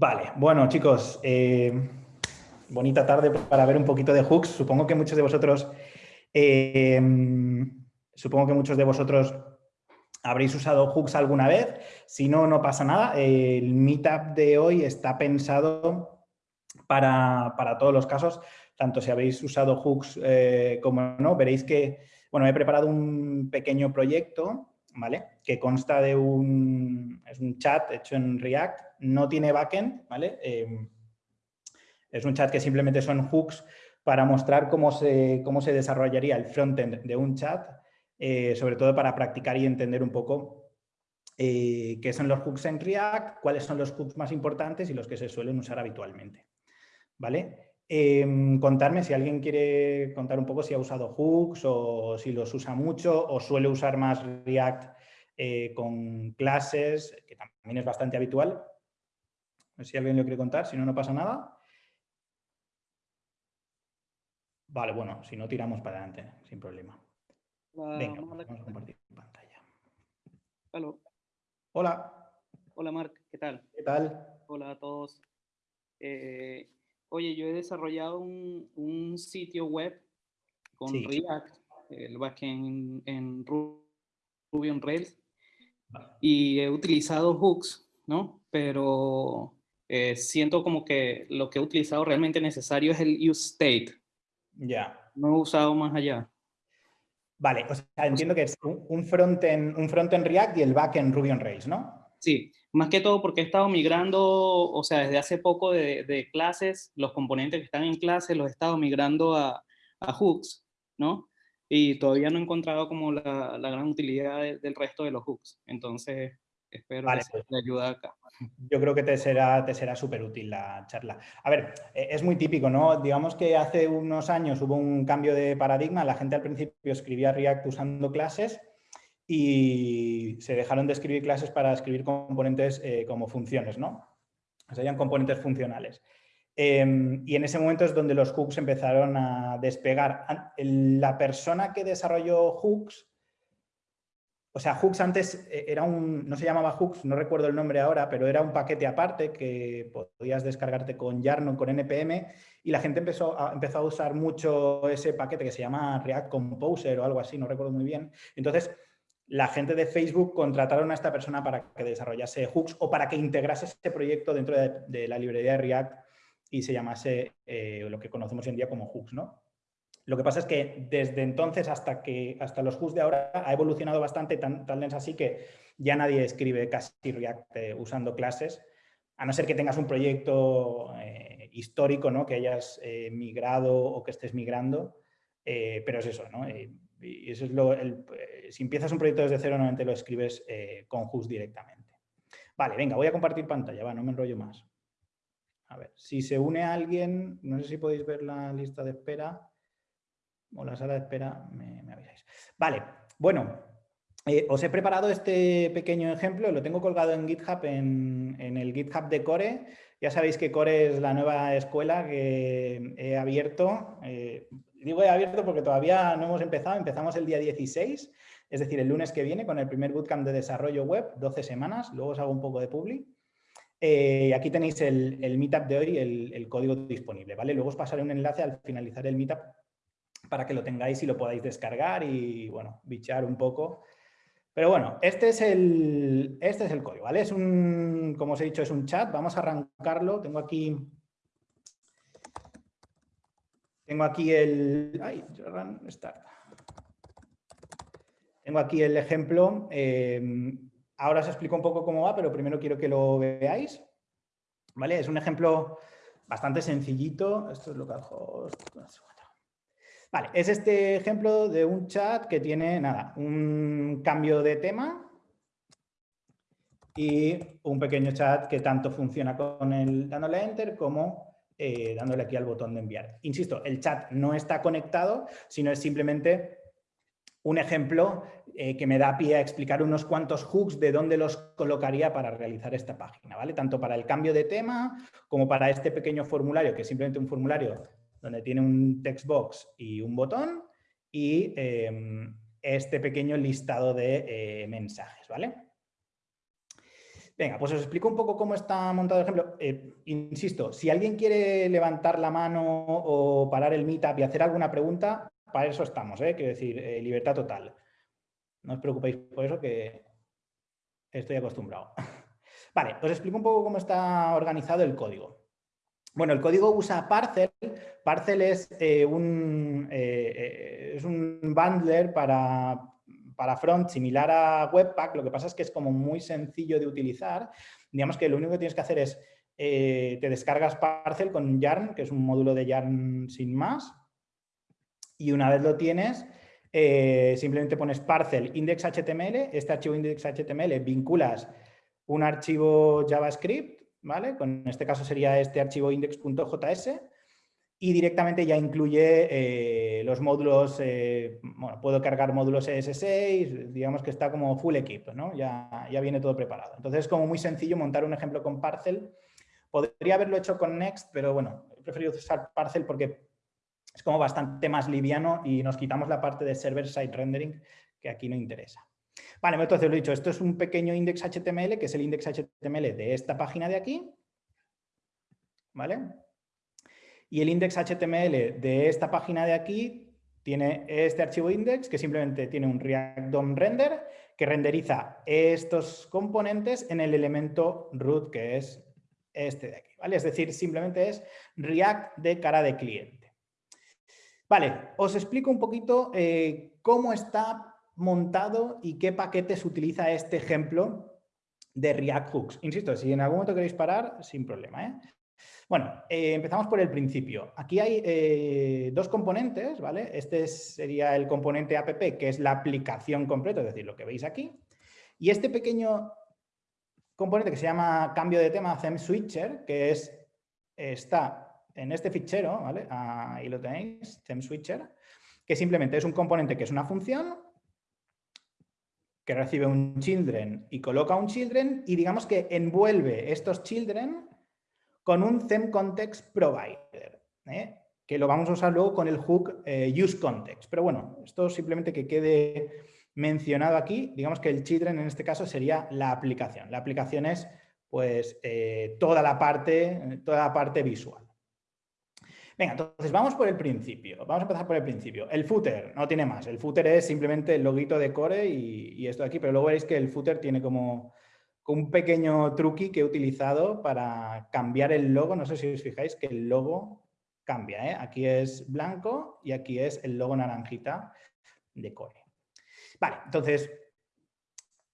Vale, bueno chicos, eh, bonita tarde para ver un poquito de hooks. Supongo que muchos de vosotros, eh, supongo que muchos de vosotros habréis usado hooks alguna vez. Si no, no pasa nada. El meetup de hoy está pensado para, todos los casos, tanto si habéis usado hooks eh, como no. Veréis que, bueno, he preparado un pequeño proyecto ¿vale? Que consta de un, es un chat hecho en React, no tiene backend, ¿vale? Em, es un chat que simplemente son hooks para mostrar cómo se, cómo se desarrollaría el frontend de un chat, eh, sobre todo para practicar y entender un poco eh, qué son los hooks en React, cuáles son los hooks más importantes y los que se suelen usar habitualmente. ¿Vale? Em, contarme si alguien quiere contar un poco si ha usado hooks o si los usa mucho o suele usar más React eh, con clases, que también es bastante habitual. No sé si alguien lo quiere contar, si no, no pasa nada. Vale, bueno, si no tiramos para adelante, sin problema. Venga, vamos a compartir pantalla. Hola. Hola, Marc, ¿qué tal? ¿Qué tal? Hola a todos. Eh, oye, yo he desarrollado un, sitio web con React, el backend en, Ruby on Rails, y he utilizado hooks, ¿no? Pero eh, siento como que lo que he utilizado realmente necesario es el use state. Ya. No he usado más allá. Vale, o sea, entiendo que es un frontend, un front en React y el back en Ruby on Rails, ¿no? Sí, más que todo porque he estado migrando, o sea, desde hace poco de, clases, los componentes que están en clase los he estado migrando a, hooks, ¿no? Y todavía no he encontrado como la, gran utilidad del resto de los hooks. Entonces, espero que pues, te ayude acá. Yo creo que te será te será súper útil la charla. A ver, e, es muy típico, ¿no? Digamos que hace unos años hubo un cambio de paradigma. La gente al principio escribía React usando clases y se dejaron de escribir clases para escribir componentes eh, como funciones, ¿no? O sea, componentes funcionales. Em, y en ese momento es donde los hooks empezaron a despegar. La persona que desarrolló hooks, o sea, hooks antes eh, era un, no se llamaba hooks, no recuerdo el nombre ahora, pero era un paquete aparte que podías descargarte con Yarn o con NPM y la gente empezó a, empezó a usar mucho ese paquete que se llama React Composer o algo así, no recuerdo muy bien. Entonces, la gente de Facebook contrataron a esta persona para que desarrollase hooks o para que integrase este proyecto dentro de, la librería de React y se llamase eh, lo que conocemos hoy en día como hooks. ¿no? Lo que pasa es que desde entonces hasta, que, hasta los hooks de ahora ha evolucionado bastante, tan, tal así que ya nadie escribe casi React eh, usando clases, a no ser que tengas un proyecto eh, histórico ¿no? que hayas migrado o que estés migrando, pero es eso, ¿no? Eh, si empiezas un proyecto desde cero, normalmente lo escribes eh, con Just directamente. Vale, venga, voy a compartir pantalla, va, no me enrollo más. A ver, si se une alguien, no sé si podéis ver la lista de espera o la sala de espera, me, avisáis. Vale, bueno, eh, os he preparado este pequeño ejemplo, lo tengo colgado en GitHub, en, en, el GitHub de Core. Ya sabéis que Core es la nueva escuela que he abierto digo abierto porque todavía no hemos empezado, empezamos el día 16, es decir, el lunes que viene con el primer bootcamp de desarrollo web, 12 semanas, luego os hago un poco de publi. Eh, aquí tenéis el, meetup de hoy, el, el, código disponible, ¿vale? Luego os pasaré un enlace al finalizar el meetup para que lo tengáis y lo podáis descargar y, bueno, bichar un poco. Pero bueno, este es el, este es el código, ¿vale? Es un, como os he dicho, es un chat. Vamos a arrancarlo. Tengo aquí tengo aquí el... Tengo aquí el ejemplo. Em, ahora os explico un poco cómo va, pero primero quiero que lo veáis. ¿Vale? Es un ejemplo bastante sencillito. Esto es lo que hago. Vale, es este ejemplo de un chat que tiene, nada, un cambio de tema y un pequeño chat que tanto funciona con el dándole enter como eh, dándole aquí al botón de enviar. Insisto, el chat no está conectado, sino es simplemente un ejemplo eh, que me da pie a explicar unos cuantos hooks de dónde los colocaría para realizar esta página, ¿vale? Tanto para el cambio de tema como para este pequeño formulario, que es simplemente un formulario donde tiene un text box y un botón y em, este pequeño listado de eh, mensajes, ¿vale? Venga, pues os explico un poco cómo está montado el ejemplo. Eh, insisto, si alguien quiere levantar la mano o parar el meetup y hacer alguna pregunta, para eso estamos, ¿eh? quiero decir, eh, libertad total. No os preocupéis por eso que estoy acostumbrado. Vale, os explico un poco cómo está organizado el código. Bueno, el código usa Parcel. Parcel es, un, es un bundler para, para front similar a Webpack, lo que pasa es que es como muy sencillo de utilizar. Digamos que lo único que tienes que hacer es, eh, te descargas Parcel con Yarn, que es un módulo de Yarn sin más, y una vez lo tienes, eh, simplemente pones parcel index.html, este archivo index.html vinculas un archivo JavaScript, ¿vale? Con este caso sería este archivo index.js, y directamente ya incluye eh, los módulos, eh, bueno, puedo cargar módulos ES6, digamos que está como full equipo, ¿no? Ya, ya viene todo preparado. Entonces es como muy sencillo montar un ejemplo con Parcel. Podría haberlo hecho con Next, pero bueno, he preferido usar Parcel porque es como bastante más liviano y nos quitamos la parte de server-side rendering que aquí no interesa. Vale, entonces lo he dicho, esto es un pequeño index HTML, que es el index HTML de esta página de aquí. ¿Vale? Y el index HTML de esta página de aquí tiene este archivo index que simplemente tiene un React DOM render que renderiza estos componentes en el elemento root que es este de aquí. ¿vale? Es decir, simplemente es React de cara de cliente. Vale, os explico un poquito eh, cómo está montado y qué paquetes utiliza este ejemplo de React Hooks. Insisto, si en algún momento queréis parar, sin problema. ¿eh? Bueno, eh, empezamos por el principio. Aquí hay eh, dos componentes, ¿vale? Este sería el componente app, que es la aplicación completa, es decir, lo que veis aquí. Y este pequeño componente que se llama cambio de tema theme switcher, que es, está en este fichero, ¿vale? Ahí lo tenéis, theme switcher, que simplemente es un componente que es una función que recibe un children y coloca un children y digamos que envuelve estos children con un theme context provider, ¿eh? que lo vamos a usar luego con el hook eh, use context. Pero bueno, esto simplemente que quede mencionado aquí, digamos que el children en este caso sería la aplicación. La aplicación es pues eh, toda, la parte, toda la parte visual. Venga, entonces vamos por el principio. Vamos a empezar por el principio. El footer no tiene más. El footer es simplemente el loguito de core y, y esto de aquí, pero luego veréis que el footer tiene como un pequeño truqui que he utilizado para cambiar el logo. No sé si os fijáis que el logo cambia. ¿eh? Aquí es blanco y aquí es el logo naranjita de Core. Vale, entonces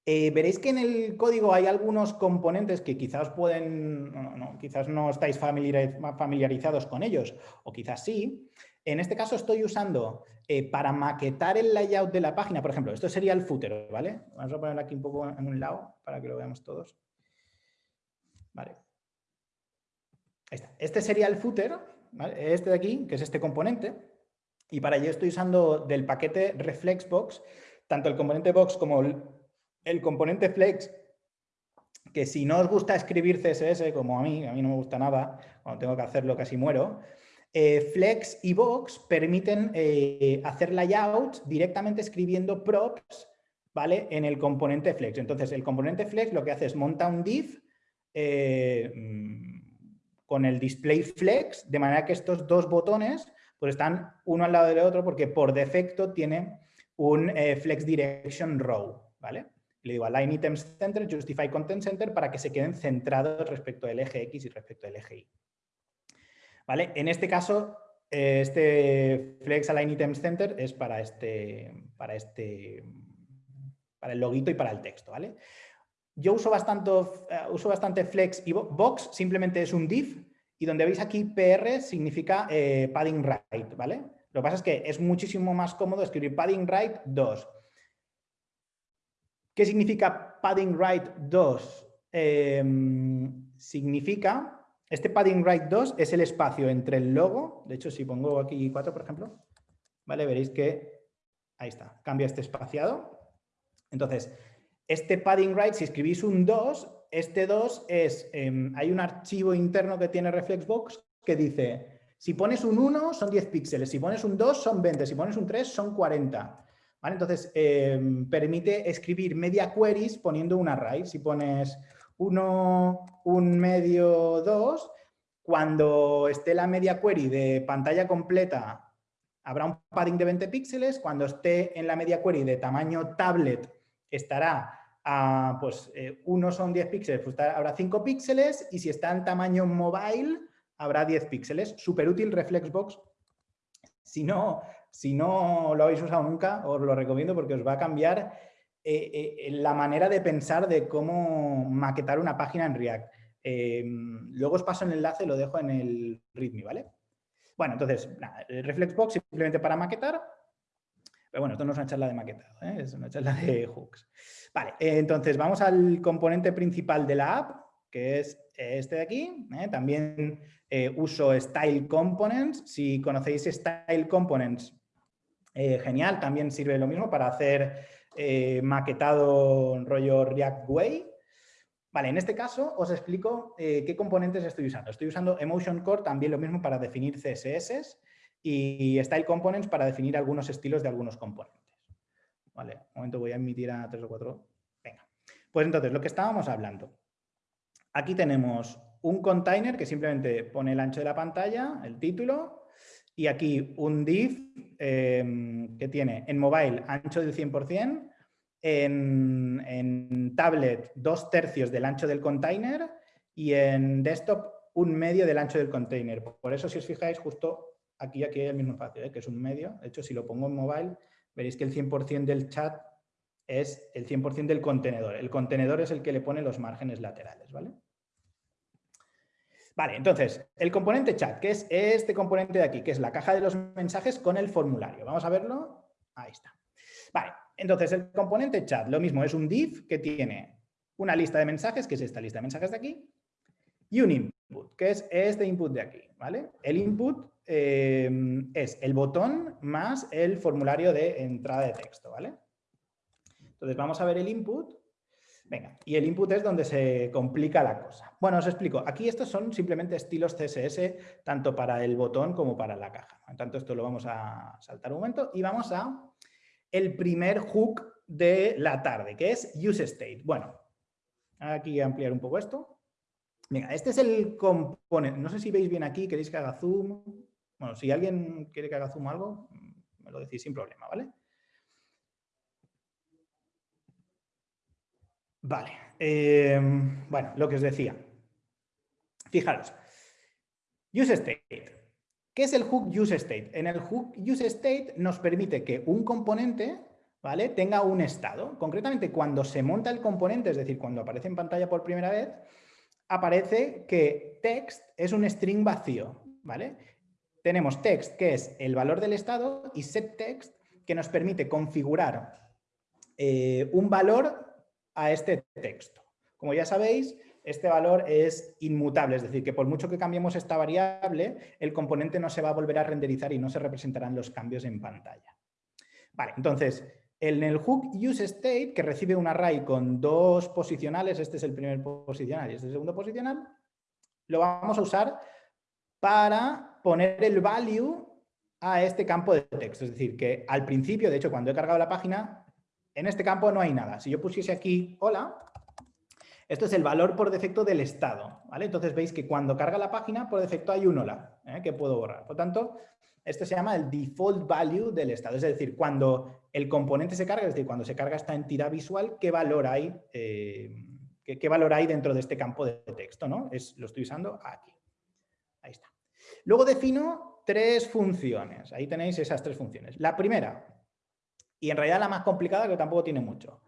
eh, veréis que en el código hay algunos componentes que quizás pueden, quizás no estáis familiarizados con ellos o quizás sí. En este caso estoy usando eh, para maquetar el layout de la página, por ejemplo, esto sería el footer, ¿vale? Vamos a ponerlo aquí un poco en un lado para que lo veamos todos. Vale. Ahí está. Este sería el footer, ¿vale? este de aquí, que es este componente. Y para ello estoy usando del paquete Reflexbox, tanto el componente box como el, el componente flex, que si no os gusta escribir CSS, como a mí, a mí no me gusta nada, cuando tengo que hacerlo casi muero, eh, Flex y Box permiten eh, hacer layout directamente escribiendo props ¿vale? en el componente Flex. Entonces, el componente Flex lo que hace es monta un div eh, con el display Flex, de manera que estos dos botones pues están uno al lado del otro porque por defecto tiene un Flex Direction Row. ¿vale? Le digo Align Items Center, Justify Content Center para que se queden centrados respecto del eje X y respecto del eje Y. ¿Vale? En este caso, eh, este Flex Align Items Center es para este, para este, para el loguito y para el texto, ¿vale? Yo uso bastante, eh, uso bastante Flex y Box, simplemente es un div, y donde veis aquí PR significa eh, padding right, ¿vale? Lo que pasa es que es muchísimo más cómodo escribir padding right 2. ¿Qué significa padding right 2? Em, significa este padding right 2 es el espacio entre el logo, de hecho si pongo aquí 4 por ejemplo, ¿vale? veréis que ahí está, cambia este espaciado. Entonces, este padding right, si escribís un 2, este 2 es, em, hay un archivo interno que tiene Reflexbox que dice, si pones un 1 son 10 píxeles, si pones un 2 son 20, si pones un 3 son 40. ¿Vale? Entonces, em, permite escribir media queries poniendo un array. Si pones 1, un medio, 2, cuando esté la media query de pantalla completa habrá un padding de 20 píxeles, cuando esté en la media query de tamaño tablet estará a, pues eh, uno son 10 píxeles, pues habrá 5 píxeles y si está en tamaño mobile habrá 10 píxeles. Súper útil Reflexbox. Si no, si no lo habéis usado nunca, os lo recomiendo porque os va a cambiar eh, eh, la manera de pensar de cómo maquetar una página en React. Em, luego os paso el enlace, lo dejo en el README, ¿vale? Bueno, entonces, Reflexbox simplemente para maquetar. Pero bueno, esto no es una charla de maquetado, ¿eh? es una charla de hooks. Vale, entonces vamos al componente principal de la app, que es este de aquí. ¿eh? También eh, uso Style Components. Si conocéis Style Components, genial, también sirve lo mismo para hacer maquetado rollo React Way. Vale, en este caso os explico eh, qué componentes estoy usando. Estoy usando Emotion Core, también lo mismo para definir CSS y Style Components para definir algunos estilos de algunos componentes. Vale, un momento voy a emitir a 3 o 4. Venga, pues entonces lo que estábamos hablando. Aquí tenemos un container que simplemente pone el ancho de la pantalla, el título, y aquí un div em, que tiene en mobile ancho del 100%, en, tablet dos tercios del ancho del container y en desktop un medio del ancho del container. Por eso, si os fijáis, justo aquí, aquí hay el mismo espacio, ¿eh? que es un medio. De hecho, si lo pongo en mobile, veréis que el 100% del chat es el 100% del contenedor. El contenedor es el que le pone los márgenes laterales, ¿vale? Vale, entonces, el componente chat, que es este componente de aquí, que es la caja de los mensajes con el formulario. Vamos a verlo. Ahí está. Vale, entonces, el componente chat, lo mismo, es un div que tiene una lista de mensajes, que es esta lista de mensajes de aquí, y un input, que es este input de aquí, ¿vale? El input eh, es el botón más el formulario de entrada de texto, ¿vale? Entonces, vamos a ver el input. Venga, y el input es donde se complica la cosa. Bueno, os explico. Aquí estos son simplemente estilos CSS, tanto para el botón como para la caja. Por tanto, esto lo vamos a saltar un momento y vamos a el primer hook de la tarde, que es useState. Bueno, aquí ampliar un poco esto. Venga, este es el componente. No sé si veis bien aquí, queréis que haga zoom. Bueno, si alguien quiere que haga zoom algo, me lo decís sin problema. Vale. Eh, bueno, lo que os decía. Fijaros. UseState. ¿Qué es el hook useState? En el hook useState nos permite que un componente ¿vale? tenga un estado. Concretamente, cuando se monta el componente, es decir, cuando aparece en pantalla por primera vez, aparece que text es un string vacío. ¿vale? Tenemos text, que es el valor del estado, y setText, que nos permite configurar eh, un valor a este texto. Como ya sabéis, este valor es inmutable, es decir, que por mucho que cambiemos esta variable, el componente no se va a volver a renderizar y no se representarán los cambios en pantalla. Vale, entonces, en el hook useState, que recibe un array con dos posicionales, este es el primer posicional y este es el segundo posicional, lo vamos a usar para poner el value a este campo de texto. Es decir, que al principio, de hecho, cuando he cargado la página, en este campo no hay nada. Si yo pusiese aquí hola, esto es el valor por defecto del estado. ¿vale? Entonces veis que cuando carga la página, por defecto hay un hola ¿eh? que puedo borrar. Por tanto, esto se llama el default value del estado. Es decir, cuando el componente se carga, es decir, cuando se carga esta entidad visual, ¿qué valor hay, eh, qué, valor hay dentro de este campo de texto? ¿no? Es, lo estoy usando aquí. Ahí está. Luego defino tres funciones. Ahí tenéis esas tres funciones. La primera, y en realidad la más complicada, que tampoco tiene mucho,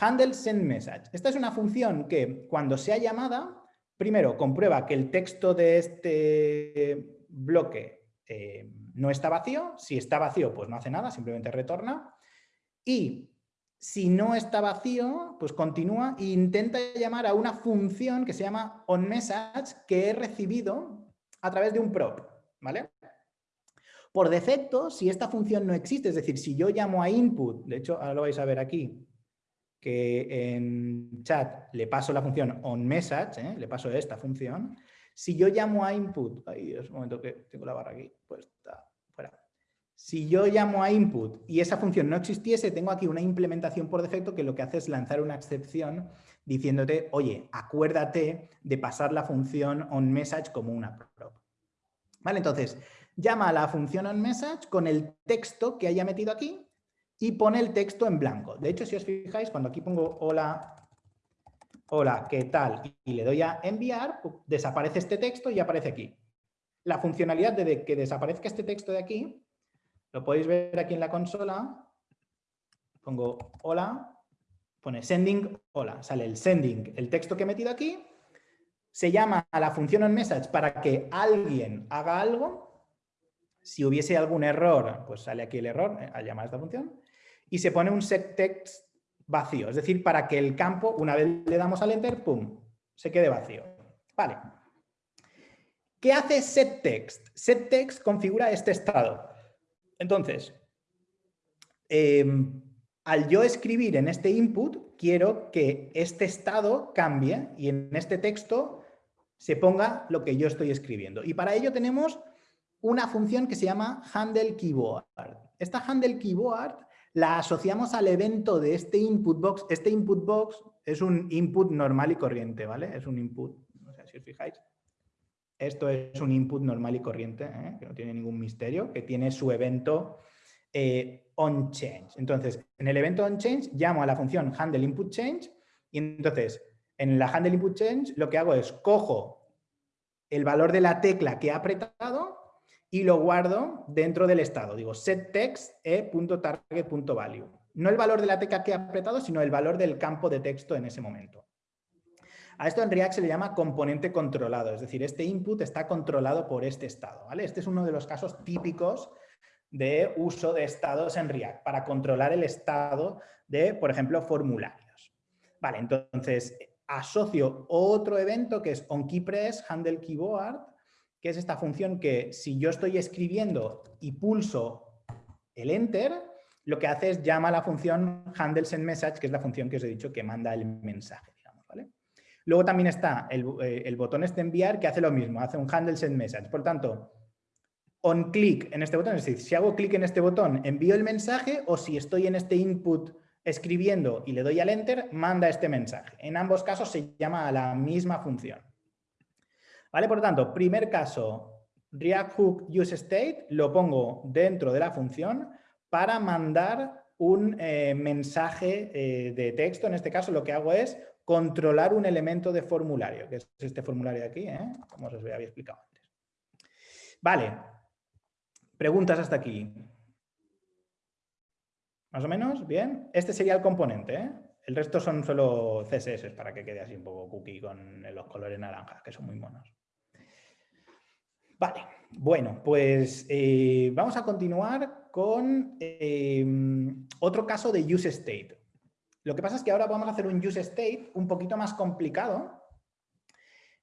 Handle send message. Esta es una función que cuando sea llamada, primero comprueba que el texto de este bloque eh, no está vacío. Si está vacío, pues no hace nada, simplemente retorna. Y si no está vacío, pues continúa e intenta llamar a una función que se llama onMessage que he recibido a través de un prop. ¿vale? Por defecto, si esta función no existe, es decir, si yo llamo a input, de hecho, ahora lo vais a ver aquí, que en chat le paso la función onMessage, ¿eh? le paso esta función, si yo llamo a input, ahí es un momento que tengo la barra aquí, pues está fuera. Si yo llamo a input y esa función no existiese, tengo aquí una implementación por defecto que lo que hace es lanzar una excepción diciéndote, oye, acuérdate de pasar la función onMessage como una prop. ¿Vale? Entonces, llama a la función onMessage con el texto que haya metido aquí y pone el texto en blanco. De hecho, si os fijáis, cuando aquí pongo hola, hola, ¿qué tal? Y le doy a enviar, desaparece este texto y aparece aquí. La funcionalidad de que desaparezca este texto de aquí lo podéis ver aquí en la consola. Pongo hola, pone sending, hola, sale el sending, el texto que he metido aquí. Se llama a la función onMessage para que alguien haga algo. Si hubiese algún error, pues sale aquí el error eh, al llamar a esta función. Y se pone un setText vacío, es decir, para que el campo, una vez le damos al enter, pum, se quede vacío. Vale. ¿Qué hace setText? SetText configura este estado. Entonces, em, al yo escribir en este input, quiero que este estado cambie y en este texto se ponga lo que yo estoy escribiendo. Y para ello tenemos una función que se llama handle keyboard. Esta handle keyboard la asociamos al evento de este input box. Este input box es un input normal y corriente, ¿vale? Es un input, no sé si os fijáis. Esto es un input normal y corriente, ¿eh? que no tiene ningún misterio, que tiene su evento eh, onChange. Entonces, en el evento onChange llamo a la función handleInputChange y entonces en la handleInputChange lo que hago es cojo el valor de la tecla que he apretado y lo guardo dentro del estado. Digo setText e.target.value. No el valor de la tecla que he apretado, sino el valor del campo de texto en ese momento. A esto en React se le llama componente controlado, es decir, este input está controlado por este estado. ¿vale? Este es uno de los casos típicos de uso de estados en React para controlar el estado de, por ejemplo, formularios. Vale, entonces asocio otro evento que es onKeyPress handle keyboard, que es esta función que si yo estoy escribiendo y pulso el enter, lo que hace es llama a la función handleSendMessage, que es la función que os he dicho que manda el mensaje. Luego también está eh, el, botón este enviar que hace lo mismo, hace un handle send message. Por tanto, on click en este botón, es decir, si hago clic en este botón, envío el mensaje o si estoy en este input escribiendo y le doy al enter, manda este mensaje. En ambos casos se llama a la misma función. ¿Vale? Por lo tanto, primer caso, React Hook useState lo pongo dentro de la función para mandar un eh, mensaje eh, de texto. En este caso lo que hago es controlar un elemento de formulario, que es este formulario de aquí, ¿eh? como os había explicado antes. Vale, preguntas hasta aquí. ¿Más o menos? ¿Bien? Este sería el componente. El resto son solo CSS para que quede así un poco cookie con los colores naranjas, que son muy monos. Vale, bueno, pues eh, vamos a continuar con otro caso de use state. Lo que pasa es que ahora vamos a hacer un use state un poquito más complicado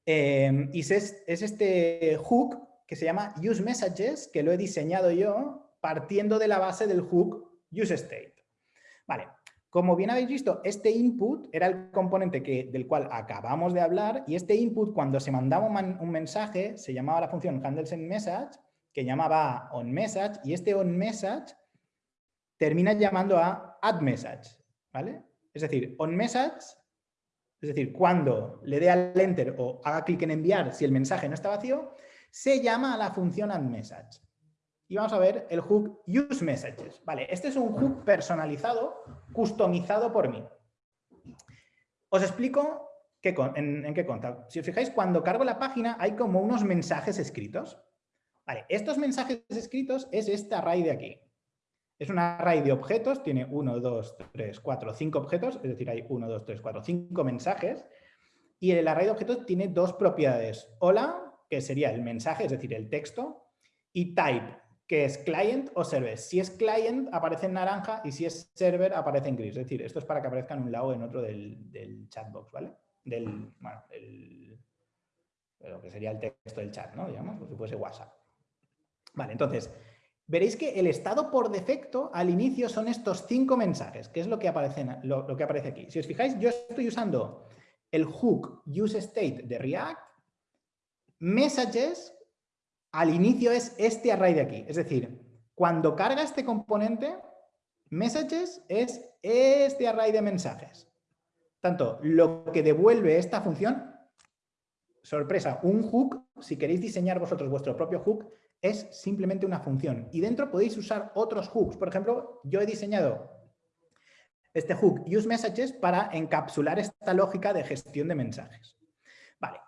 em, y es, este hook que se llama use messages, que lo he diseñado yo partiendo de la base del hook use state. Vale, como bien habéis visto, este input era el componente que, del cual acabamos de hablar y este input cuando se mandaba un, mensaje se llamaba la función handleSendMessage que llamaba onMessage y este onMessage termina llamando a addMessage, ¿vale? Es decir, onMessage, es decir, cuando le dé al enter o haga clic en enviar si el mensaje no está vacío, se llama a la función addMessage. Y vamos a ver el hook useMessages. Vale, este es un hook personalizado, customizado por mí. Os explico qué, en, qué consta. Si os fijáis, cuando cargo la página hay como unos mensajes escritos. Vale, estos mensajes escritos es este array de aquí. Es un array de objetos, tiene 1, 2, 3, 4, 5 objetos, es decir, hay 1, 2, 3, 4, 5 mensajes. Y el array de objetos tiene dos propiedades. Hola, que sería el mensaje, es decir, el texto, y type, que es client o server. Si es client, aparece en naranja y si es server, aparece en gris. Es decir, esto es para que aparezca en un lado o en otro del, del chatbox, ¿vale? Del, bueno, lo que sería el texto del chat, ¿no? Digamos, pues si fuese WhatsApp. Vale, entonces, veréis que el estado por defecto al inicio son estos cinco mensajes, que es lo que aparece, lo, que aparece aquí. Si os fijáis, yo estoy usando el hook useState de React, messages, al inicio es este array de aquí. Es decir, cuando carga este componente, messages es este array de mensajes. Tanto, lo que devuelve esta función, sorpresa, un hook, si queréis diseñar vosotros vuestro propio hook, es simplemente una función. Y dentro podéis usar otros hooks. Por ejemplo, yo he diseñado este hook useMessages para encapsular esta lógica de gestión de mensajes. Vale.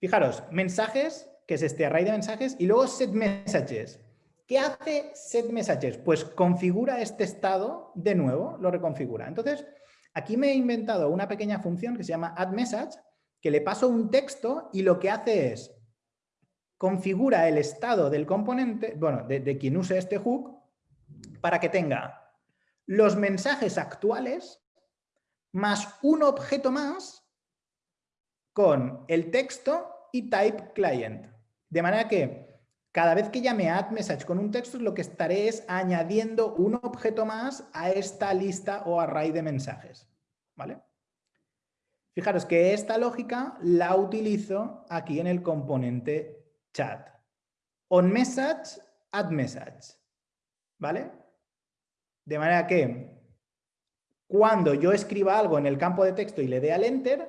Fijaros, mensajes, que es este array de mensajes, y luego setMessages. ¿Qué hace setMessages? Pues configura este estado de nuevo, lo reconfigura. Entonces, aquí me he inventado una pequeña función que se llama addMessage, que le paso un texto y lo que hace es configura el estado del componente, bueno, de, quien use este hook, para que tenga los mensajes actuales más un objeto más con el texto y type client. De manera que cada vez que llame add message con un texto, lo que estaré es añadiendo un objeto más a esta lista o array de mensajes. ¿Vale? Fijaros que esta lógica la utilizo aquí en el componente chat. On message, add message. ¿Vale? De manera que cuando yo escriba algo en el campo de texto y le dé al enter,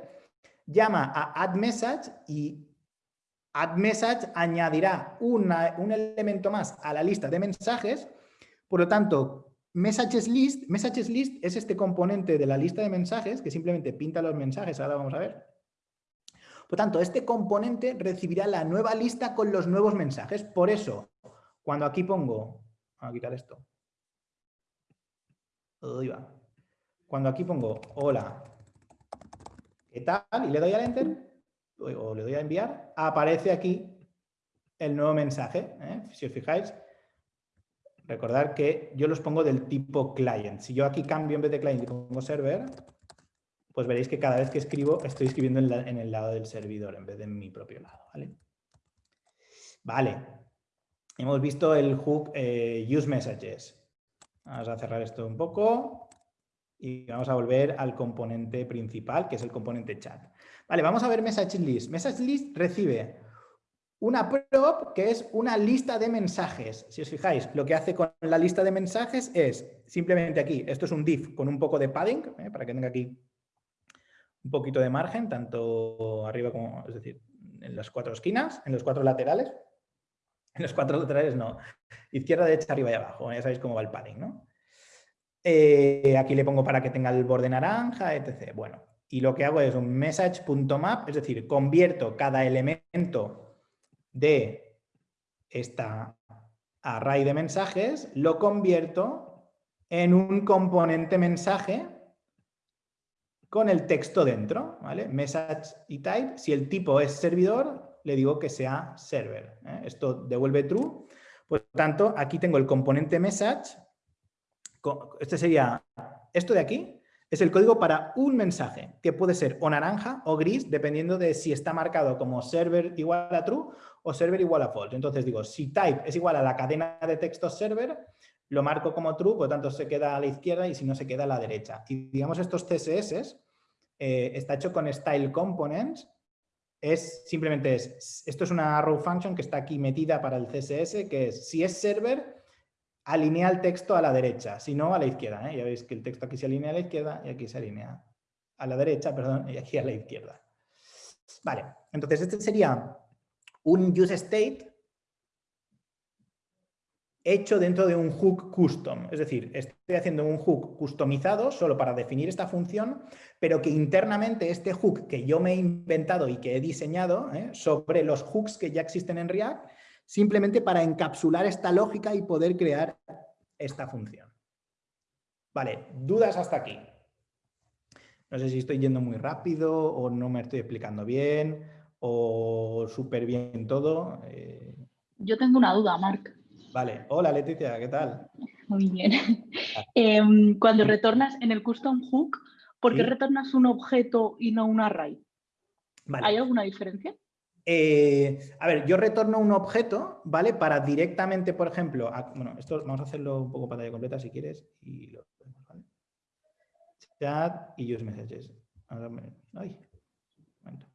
llama a add message y add message añadirá un elemento más a la lista de mensajes. Por lo tanto, messages list, messages list es este componente de la lista de mensajes que simplemente pinta los mensajes. Ahora vamos a ver. Por tanto, este componente recibirá la nueva lista con los nuevos mensajes. Por eso, cuando aquí pongo, a quitar esto, cuando aquí pongo hola, ¿qué tal? Y le doy al enter, o le doy a enviar, aparece aquí el nuevo mensaje. ¿eh? Si os fijáis, recordar que yo los pongo del tipo client. Si yo aquí cambio en vez de client y pongo server, pues veréis que cada vez que escribo estoy escribiendo en, el lado del servidor en vez de en mi propio lado. Vale, vale. hemos visto el hook eh, use messages. Vamos a cerrar esto un poco y vamos a volver al componente principal, que es el componente chat. Vale, vamos a ver message list. Message list recibe una prop que es una lista de mensajes. Si os fijáis, lo que hace con la lista de mensajes es simplemente aquí, esto es un div con un poco de padding, ¿eh? para que tenga aquí un poquito de margen, tanto arriba como, es decir, en las cuatro esquinas, en los cuatro laterales. En los cuatro laterales no. Izquierda, derecha, arriba y abajo. Ya sabéis cómo va el padding, ¿no? Eh, aquí le pongo para que tenga el borde naranja, etc. Bueno, y lo que hago es un message.map, es decir, convierto cada elemento de esta array de mensajes, lo convierto en un componente mensaje con el texto dentro, ¿vale? Message y type. Si el tipo es servidor, le digo que sea server. ¿eh? Esto devuelve true. Por lo tanto, aquí tengo el componente message. Este sería, esto de aquí es el código para un mensaje, que puede ser o naranja o gris, dependiendo de si está marcado como server igual a true o server igual a false. Entonces digo, si type es igual a la cadena de texto server, lo marco como true, por lo tanto se queda a la izquierda y si no se queda a la derecha. Y digamos estos CSS eh, está hecho con style components. Es simplemente es, esto es una row function que está aquí metida para el CSS, que es si es server, alinea el texto a la derecha, si no a la izquierda. ¿eh? Ya veis que el texto aquí se alinea a la izquierda y aquí se alinea a la derecha, perdón, y aquí a la izquierda. Vale, entonces este sería un use state hecho dentro de un hook custom. Es decir, estoy haciendo un hook customizado solo para definir esta función, pero que internamente este hook que yo me he inventado y que he diseñado ¿eh? sobre los hooks que ya existen en React, simplemente para encapsular esta lógica y poder crear esta función. Vale, ¿dudas hasta aquí? No sé si estoy yendo muy rápido o no me estoy explicando bien o súper bien todo. Eh. Yo tengo una duda, Marc. Vale, hola Leticia, ¿qué tal? Muy bien. Em, cuando retornas en el custom hook, ¿por qué retornas un objeto y no un array? ¿Hay alguna diferencia? Eh, a ver, yo retorno un objeto, ¿vale? Para directamente, por ejemplo, bueno, esto vamos a hacerlo un poco pantalla completa si quieres y lo ¿vale? Chat y use messages. Ay, momento.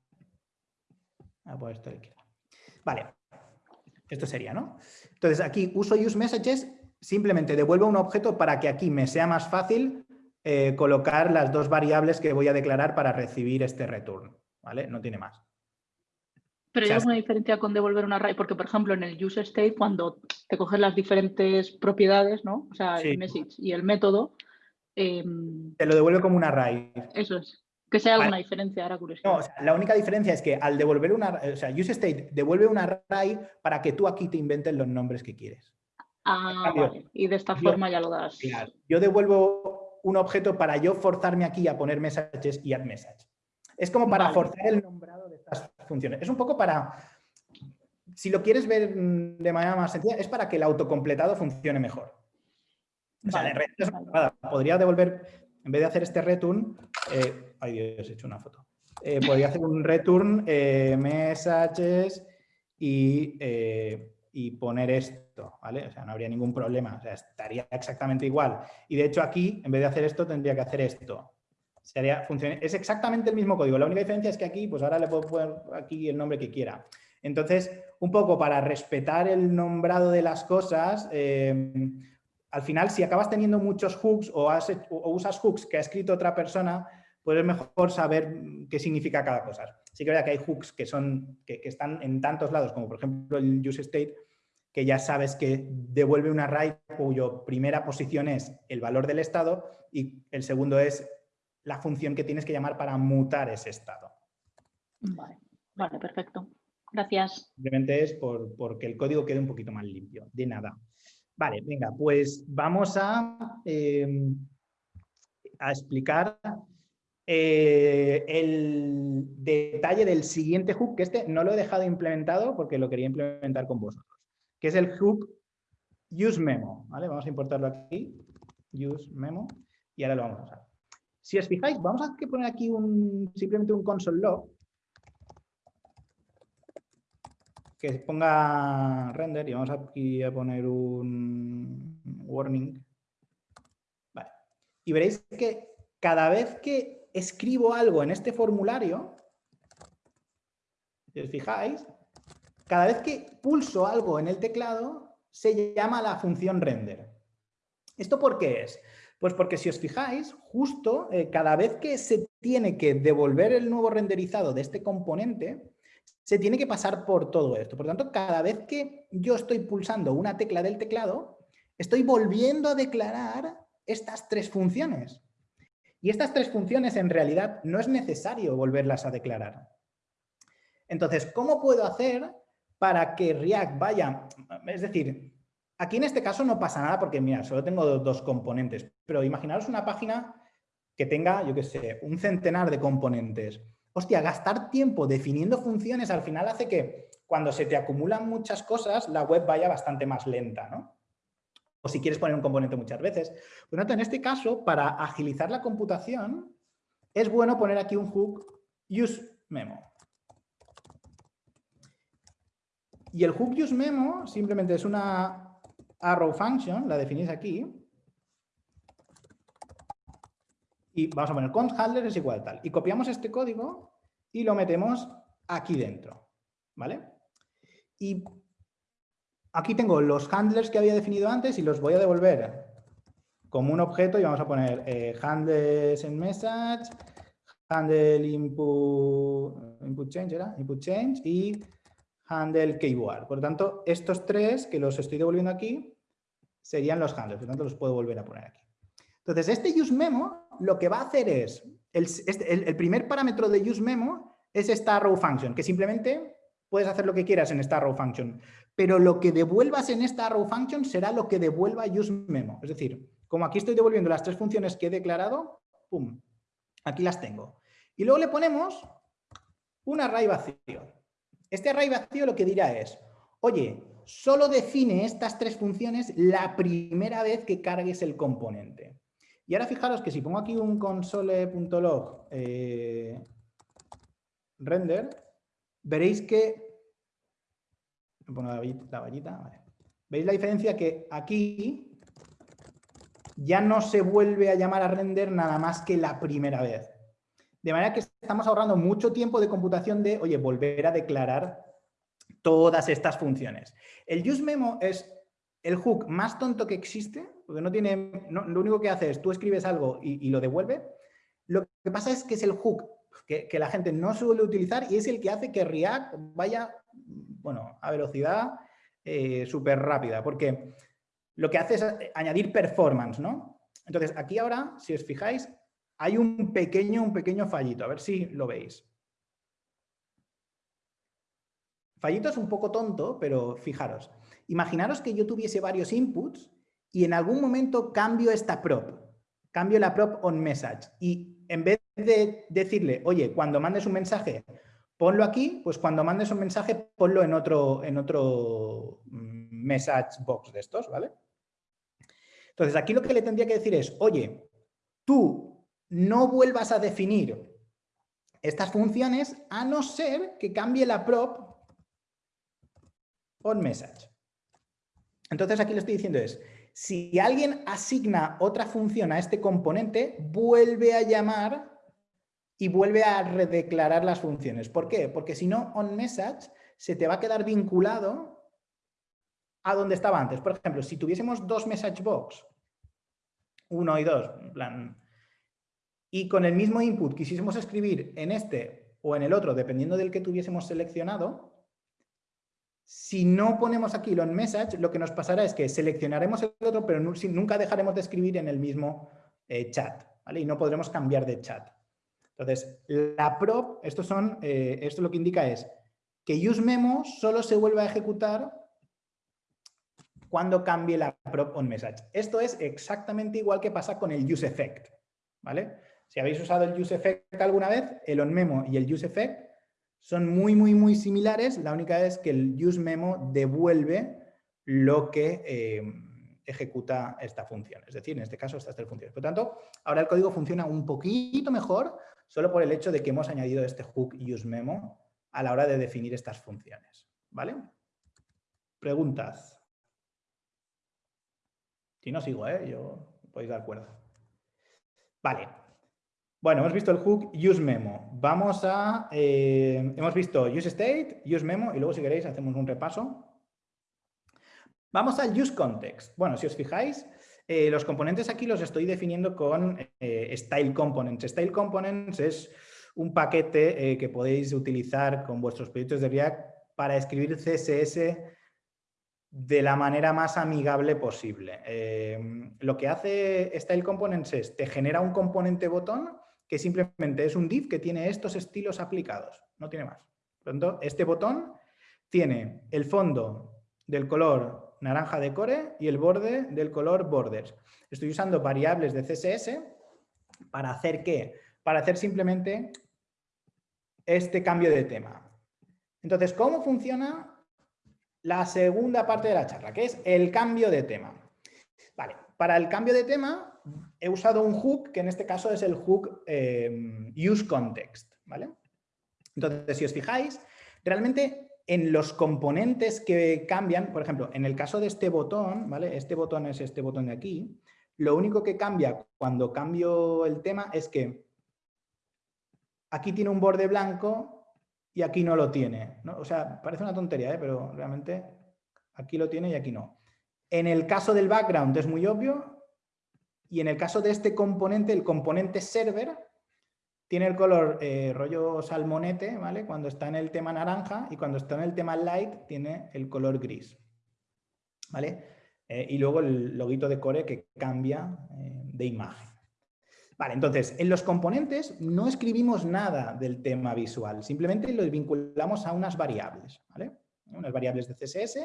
Ah, pues esto Vale, esto sería, ¿no? Entonces aquí uso use messages simplemente devuelvo un objeto para que aquí me sea más fácil eh, colocar las dos variables que voy a declarar para recibir este return, ¿vale? No tiene más. Pero hay alguna diferencia con devolver un array, porque por ejemplo en el use state cuando te coges las diferentes propiedades, ¿no? O sea, el message y el método. Em, te lo devuelve como un array. Eso es. Que sea alguna diferencia, ahora No, o sea, la única diferencia es que al devolver una, o sea, use state devuelve un array para que tú aquí te inventes los nombres que quieres. Ah, vale. Y de esta forma ya lo das. Claro. Yo devuelvo un objeto para yo forzarme aquí a poner messages y add message. Es como para forzar el nombrado funciones. Es un poco para, si lo quieres ver de manera más sencilla, es para que el autocompletado funcione mejor. O sea, podría devolver, en vez de hacer este return, eh, ay Dios, he hecho una foto. Eh, podría hacer un return, eh, messages y, y, poner esto, ¿vale? O sea, no habría ningún problema, o sea, estaría exactamente igual. Y de hecho aquí, en vez de hacer esto, tendría que hacer esto. Sería, es exactamente el mismo código. La única diferencia es que aquí, pues ahora le puedo poner aquí el nombre que quiera. Entonces, un poco para respetar el nombrado de las cosas, eh, al final, si acabas teniendo muchos hooks o, usas hooks que ha escrito otra persona, pues es mejor saber qué significa cada cosa. Sí que es verdad que hay hooks que, son, que, que están en tantos lados, como por ejemplo el use state, que ya sabes que devuelve un array cuyo primera posición es el valor del estado y el segundo es la función que tienes que llamar para mutar ese estado. Vale, vale perfecto. Gracias. Simplemente es por, que el código quede un poquito más limpio. De nada. Vale, venga, pues vamos a, em, a explicar eh, el detalle del siguiente hook, que este no lo he dejado implementado porque lo quería implementar con vosotros, que es el hook useMemo. ¿vale? Vamos a importarlo aquí, useMemo, y ahora lo vamos a usar. Si os fijáis, vamos a poner aquí simplemente un console log que ponga render y vamos aquí a poner un warning. Y veréis que cada vez que escribo algo en este formulario, si os fijáis, cada vez que pulso algo en el teclado, se llama la función render. ¿Esto por qué es? Pues porque si os fijáis, justo eh, cada vez que se tiene que devolver el nuevo renderizado de este componente, se tiene que pasar por todo esto. Por tanto, cada vez que yo estoy pulsando una tecla del teclado, estoy volviendo a declarar estas tres funciones. Y estas tres funciones en realidad no es necesario volverlas a declarar. Entonces, ¿cómo puedo hacer para que React vaya? Es decir, Aquí en este caso no pasa nada porque, mira, solo tengo dos componentes, pero imaginaros una página que tenga, yo qué sé, un centenar de componentes. Hostia, gastar tiempo definiendo funciones al final hace que cuando se te acumulan muchas cosas, la web vaya bastante más lenta, ¿no? O si quieres poner un componente muchas veces. Por lo tanto, en este caso, para agilizar la computación, es bueno poner aquí un hook useMemo. Y el hook useMemo simplemente es una arrow function, la definís aquí. Y vamos a poner cont handler es igual tal. Y copiamos este código y lo metemos aquí dentro. ¿Vale? Y aquí tengo los handlers que había definido antes y los voy a devolver como un objeto y vamos a poner eh, handles en message, handle input, input change, ¿era? Input change y handle keyword. Por lo tanto, estos tres que los estoy devolviendo aquí serían los handles, por lo tanto los puedo volver a poner aquí. Entonces, este useMemo lo que va a hacer es, este, el, primer parámetro de useMemo es esta arrow function, que simplemente puedes hacer lo que quieras en esta arrow function, pero lo que devuelvas en esta arrow function será lo que devuelva useMemo. Es decir, como aquí estoy devolviendo las tres funciones que he declarado, ¡pum! Aquí las tengo. Y luego le ponemos un array vacío. Este array vacío lo que dirá es, oye, solo define estas tres funciones la primera vez que cargues el componente. Y ahora fijaros que si pongo aquí un console.log eh, render, veréis que... Pongo la vallita, ¿Veis la diferencia? Que aquí ya no se vuelve a llamar a render nada más que la primera vez. De manera que estamos ahorrando mucho tiempo de computación de, oye, volver a declarar todas estas funciones. El useMemo es el hook más tonto que existe, porque no tiene, lo único que hace es tú escribes algo y, lo devuelve, lo que pasa es que es el hook que, la gente no suele utilizar y es el que hace que React vaya bueno, a velocidad eh, súper rápida, porque lo que hace es añadir performance, ¿no? Entonces, aquí ahora, si os fijáis, hay un pequeño, un pequeño fallito, a ver si lo veis. Fallito es un poco tonto, pero fijaros. Imaginaros que yo tuviese varios inputs y en algún momento cambio esta prop, cambio la prop on message y en vez de decirle, oye, cuando mandes un mensaje, ponlo aquí, pues cuando mandes un mensaje, ponlo en otro, en otro mm, message box de estos, ¿vale? Entonces, aquí lo que le tendría que decir es, oye, tú no vuelvas a definir estas funciones a no ser que cambie la prop on message. Entonces aquí lo estoy diciendo es, si alguien asigna otra función a este componente, vuelve a llamar y vuelve a redeclarar las funciones. ¿Por qué? Porque si no, onMessage se te va a quedar vinculado a donde estaba antes. Por ejemplo, si tuviésemos dos message box, uno y dos, en plan, y con el mismo input quisiésemos escribir en este o en el otro, dependiendo del que tuviésemos seleccionado, si no ponemos aquí el onMessage, lo que nos pasará es que seleccionaremos el otro, pero nunca dejaremos de escribir en el mismo eh, chat, ¿vale? Y no podremos cambiar de chat. Entonces, la prop, esto, son, eh, esto lo que indica es que useMemo solo se vuelve a ejecutar cuando cambie la prop onMessage. Esto es exactamente igual que pasa con el useEffect, ¿vale? Si habéis usado el useEffect alguna vez, el onMemo y el useEffect son muy, muy, muy similares. La única es que el useMemo devuelve lo que eh, ejecuta esta función. Es decir, en este caso estas tres funciones. Por lo tanto, ahora el código funciona un poquito mejor solo por el hecho de que hemos añadido este hook useMemo a la hora de definir estas funciones. ¿Vale? Preguntas. Si no sigo, ¿eh? yo podéis dar cuerda. Vale, bueno, hemos visto el hook useMemo. Vamos a... Eh, hemos visto useState, useMemo y luego si queréis hacemos un repaso. Vamos al useContext. Bueno, si os fijáis, eh, los componentes aquí los estoy definiendo con eh, Style Components. Style Components es un paquete que podéis utilizar con vuestros proyectos de React para escribir CSS de la manera más amigable posible. lo que hace Style Components es, te genera un componente botón que simplemente es un div que tiene estos estilos aplicados, no tiene más. Por lo tanto, este botón tiene el fondo del color naranja de core y el borde del color borders. Estoy usando variables de CSS para hacer qué? Para hacer simplemente este cambio de tema. Entonces, ¿cómo funciona la segunda parte de la charla? Que es el cambio de tema. Vale, para el cambio de tema he usado un hook, que en este caso es el hook eh, useContext, ¿vale? Entonces, si os fijáis, realmente en los componentes que cambian, por ejemplo, en el caso de este botón, ¿vale? Este botón es este botón de aquí, lo único que cambia cuando cambio el tema es que aquí tiene un borde blanco y aquí no lo tiene. ¿no? O sea, parece una tontería, ¿eh? pero realmente aquí lo tiene y aquí no. En el caso del background es muy obvio, y en el caso de este componente, el componente server, tiene el color eh, rollo salmonete, ¿vale? Cuando está en el tema naranja y cuando está en el tema light tiene el color gris, ¿vale? Eh, y luego el loguito de core que cambia eh, de imagen. Vale, entonces, en los componentes no escribimos nada del tema visual, simplemente los vinculamos a unas variables, ¿vale? Unas variables de CSS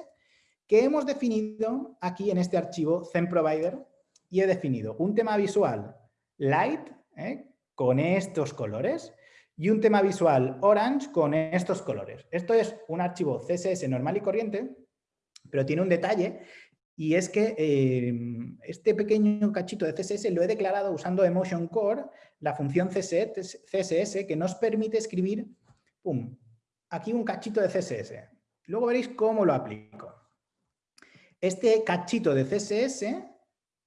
que hemos definido aquí en este archivo ThemeProvider y he definido un tema visual light ¿eh? con estos colores y un tema visual orange con estos colores. Esto es un archivo CSS normal y corriente, pero tiene un detalle y es que em, este pequeño cachito de CSS lo he declarado usando Emotion Core, la función CSS que nos permite escribir aquí un cachito de CSS. Luego veréis cómo lo aplico. Este cachito de CSS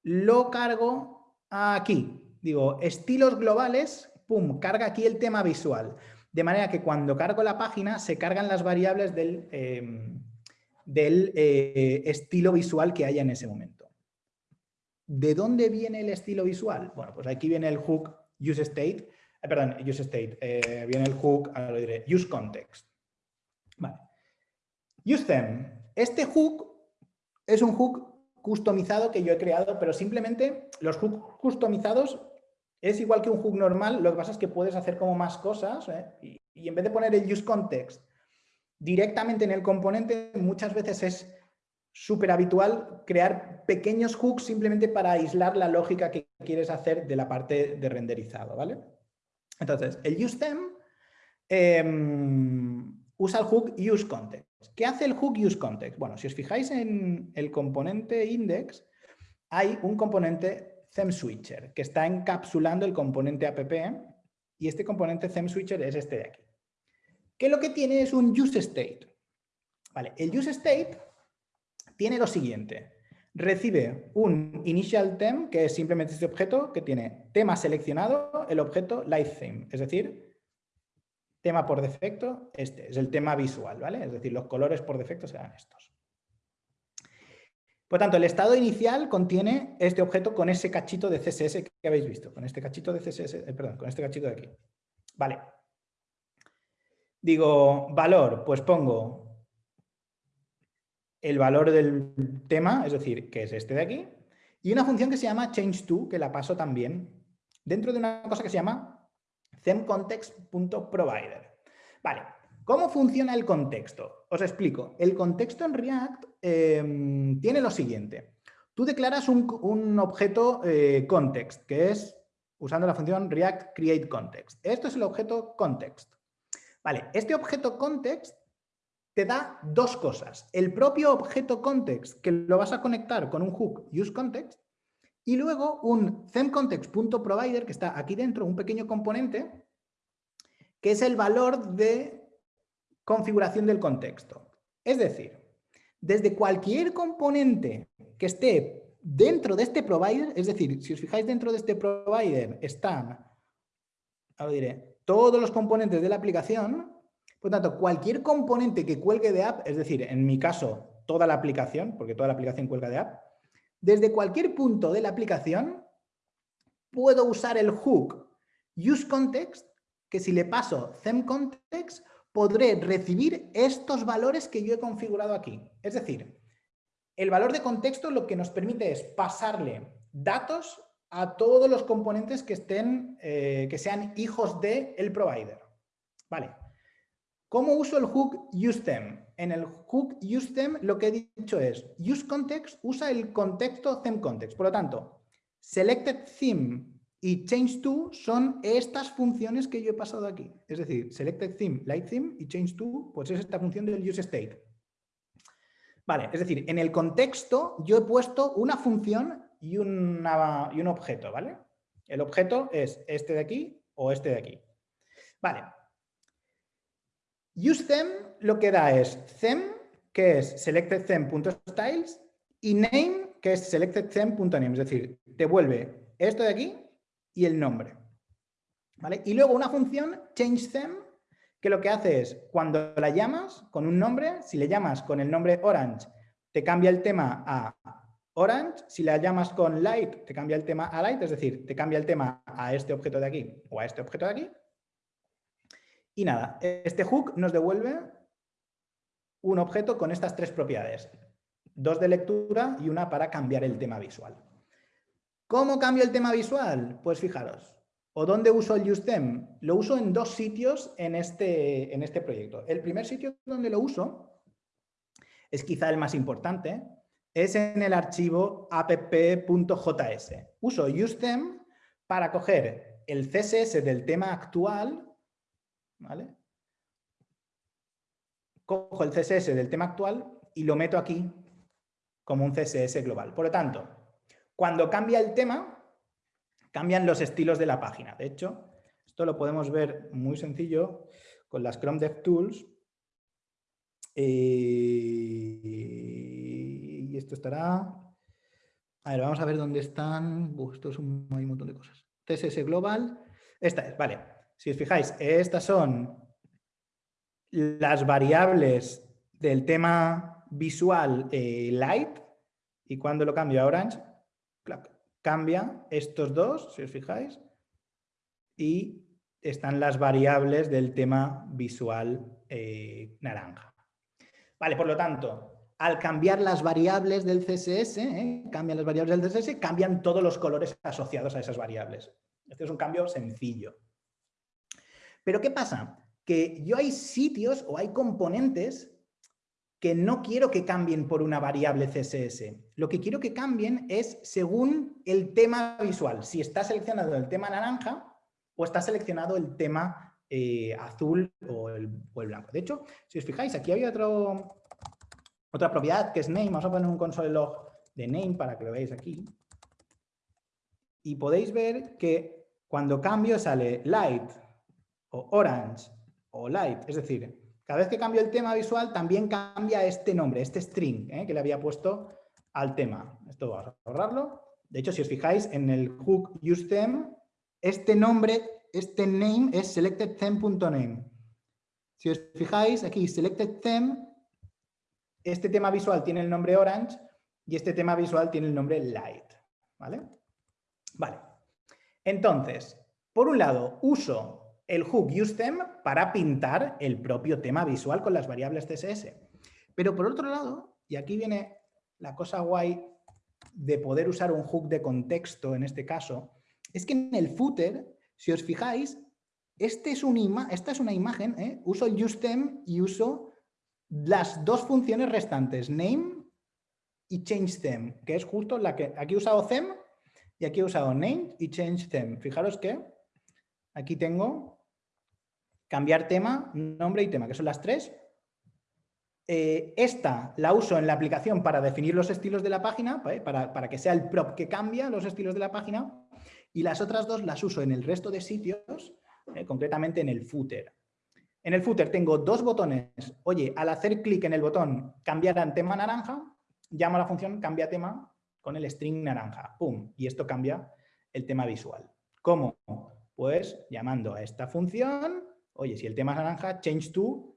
lo cargo aquí. Digo, estilos globales, pum, carga aquí el tema visual. De manera que cuando cargo la página se cargan las variables del, em, del eh, estilo visual que haya en ese momento. ¿De dónde viene el estilo visual? Bueno, pues aquí viene el hook useState, eh, perdón, useState, eh, viene el hook, ahora lo diré, useContext. Vale. UseThem. Este hook es un hook customizado que yo he creado, pero simplemente los hooks customizados es igual que un hook normal, lo que pasa es que puedes hacer como más cosas y, y en vez de poner el useContext directamente en el componente, muchas veces es súper habitual crear pequeños hooks simplemente para aislar la lógica que quieres hacer de la parte de renderizado, ¿vale? Entonces, el useThem em, usa el hook useContext. ¿Qué hace el hook useContext? Bueno, si os fijáis en el componente index, hay un componente ThemSwitcher que está encapsulando el componente app y este componente ThemSwitcher es este de aquí que lo que tiene es un useState. Vale, el useState tiene lo siguiente. Recibe un initial theme, que es simplemente este objeto que tiene tema seleccionado, el objeto theme, es decir, tema por defecto, este es el tema visual, ¿vale? Es decir, los colores por defecto serán estos. Por tanto, el estado inicial contiene este objeto con ese cachito de CSS que habéis visto, con este cachito de CSS, eh, perdón, con este cachito de aquí. Vale, Digo, valor, pues pongo el valor del tema, es decir, que es este de aquí, y una función que se llama change2, que la paso también, dentro de una cosa que se llama themcontext.provider. Vale, ¿cómo funciona el contexto? Os explico. El contexto en React em, tiene lo siguiente. Tú declaras un, objeto eh, context, que es usando la función React create. Esto es el objeto context. Vale, este objeto context te da dos cosas. El propio objeto context, que lo vas a conectar con un hook useContext, y luego un themcontext.provider, que está aquí dentro, un pequeño componente, que es el valor de configuración del contexto. Es decir, desde cualquier componente que esté dentro de este provider, es decir, si os fijáis dentro de este provider están, todos los componentes de la aplicación. Por tanto, cualquier componente que cuelgue de app, es decir, en mi caso, toda la aplicación, porque toda la aplicación cuelga de app, desde cualquier punto de la aplicación puedo usar el hook useContext, que si le paso themContext, podré recibir estos valores que yo he configurado aquí. Es decir, el valor de contexto lo que nos permite es pasarle datos a todos los componentes que estén, eh, que sean hijos del el provider. Vale. ¿Cómo uso el hook useThem? En el hook useThem lo que he dicho es useContext usa el contexto ThemContext. Por lo tanto, selectedTheme y change2 son estas funciones que yo he pasado aquí. Es decir, selectedTheme, lightTheme y change2 pues es esta función del useState. Vale, es decir, en el contexto yo he puesto una función y, y un objeto, ¿vale? El objeto es este de aquí o este de aquí. Vale. UseThem lo que da es them, que es selectedThem.styles, y name, que es selectedThem.name. Es decir, devuelve esto de aquí y el nombre. ¿Vale? Y luego una función changeThem, que lo que hace es, cuando la llamas con un nombre, si le llamas con el nombre orange, te cambia el tema a Orange, si la llamas con light, te cambia el tema a light, es decir, te cambia el tema a este objeto de aquí o a este objeto de aquí. Y nada, este hook nos devuelve un objeto con estas tres propiedades. Dos de lectura y una para cambiar el tema visual. ¿Cómo cambio el tema visual? Pues fijaros. ¿O dónde uso el useThem? Lo uso en dos sitios en este, en este proyecto. El primer sitio donde lo uso es quizá el más importante, es en el archivo app.js. Uso useThem para coger el CSS del tema actual, Cojo el CSS del tema actual y lo meto aquí como un CSS global. Por lo tanto, cuando cambia el tema, cambian los estilos de la página. De hecho, esto lo podemos ver muy sencillo con las Chrome DevTools. Eh, esto estará... A ver, vamos a ver dónde están... esto es un, un montón de cosas. CSS Global. Esta es, vale. Si os fijáis, estas son las variables del tema visual eh, light y cuando lo cambio a orange, cambia estos dos, si os fijáis, y están las variables del tema visual eh, naranja. Vale, por lo tanto, al cambiar las variables del CSS, ¿eh? cambian las variables del CSS, cambian todos los colores asociados a esas variables. Este es un cambio sencillo. Pero ¿qué pasa? Que yo hay sitios o hay componentes que no quiero que cambien por una variable CSS. Lo que quiero que cambien es según el tema visual. Si está seleccionado el tema naranja o está seleccionado el tema eh, azul o el, blanco. De hecho, si os fijáis, aquí había otro, otra propiedad que es name. Vamos a poner un console log de name para que lo veáis aquí. Y podéis ver que cuando cambio sale light o orange o light. Es decir, cada vez que cambio el tema visual también cambia este nombre, este string ¿eh? que le había puesto al tema. Esto vamos a ahorrarlo. De hecho, si os fijáis en el hook useTheme, este nombre, este name es selectedTheme.name. Si os fijáis aquí, selectedTheme este tema visual tiene el nombre orange y este tema visual tiene el nombre light. ¿Vale? Vale. Entonces, por un lado, uso el hook useTheme para pintar el propio tema visual con las variables CSS. Pero por otro lado, y aquí viene la cosa guay de poder usar un hook de contexto en este caso, es que en el footer, si os fijáis, este es esta es una imagen, ¿eh? uso el useTheme y uso las dos funciones restantes, name y change them, que es justo la que aquí he usado them y aquí he usado name y change them. Fijaros que aquí tengo cambiar tema, nombre y tema, que son las tres. Eh, esta la uso en la aplicación para definir los estilos de la página, para, que sea el prop que cambia los estilos de la página. Y las otras dos las uso en el resto de sitios, eh, concretamente en el footer. En el footer tengo dos botones. Oye, al hacer clic en el botón cambiar a tema naranja, llamo a la función cambia tema con el string naranja. ¡Pum! Y esto cambia el tema visual. ¿Cómo? Pues llamando a esta función, oye, si el tema es naranja, change to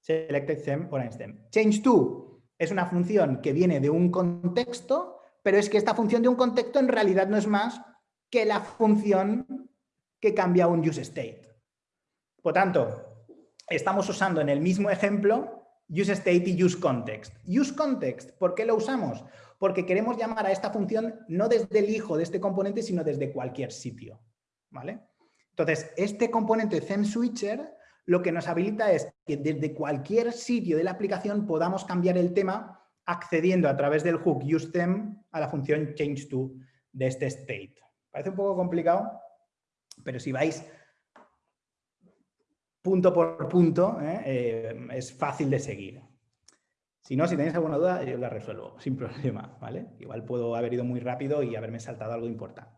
selected theme orange theme. Change to es una función que viene de un contexto, pero es que esta función de un contexto en realidad no es más que la función que cambia un use state. Por tanto, estamos usando en el mismo ejemplo useState y useContext. UseContext, ¿por qué lo usamos? Porque queremos llamar a esta función no desde el hijo de este componente, sino desde cualquier sitio. ¿vale? Entonces, este componente ThemeSwitcher lo que nos habilita es que desde cualquier sitio de la aplicación podamos cambiar el tema accediendo a través del hook useTheme a la función changeTo de este state. Parece un poco complicado, pero si vais punto por punto. Eh, es fácil de seguir. Si no, si tenéis alguna duda, yo la resuelvo sin problema, ¿vale? Igual puedo haber ido muy rápido y haberme saltado algo importante.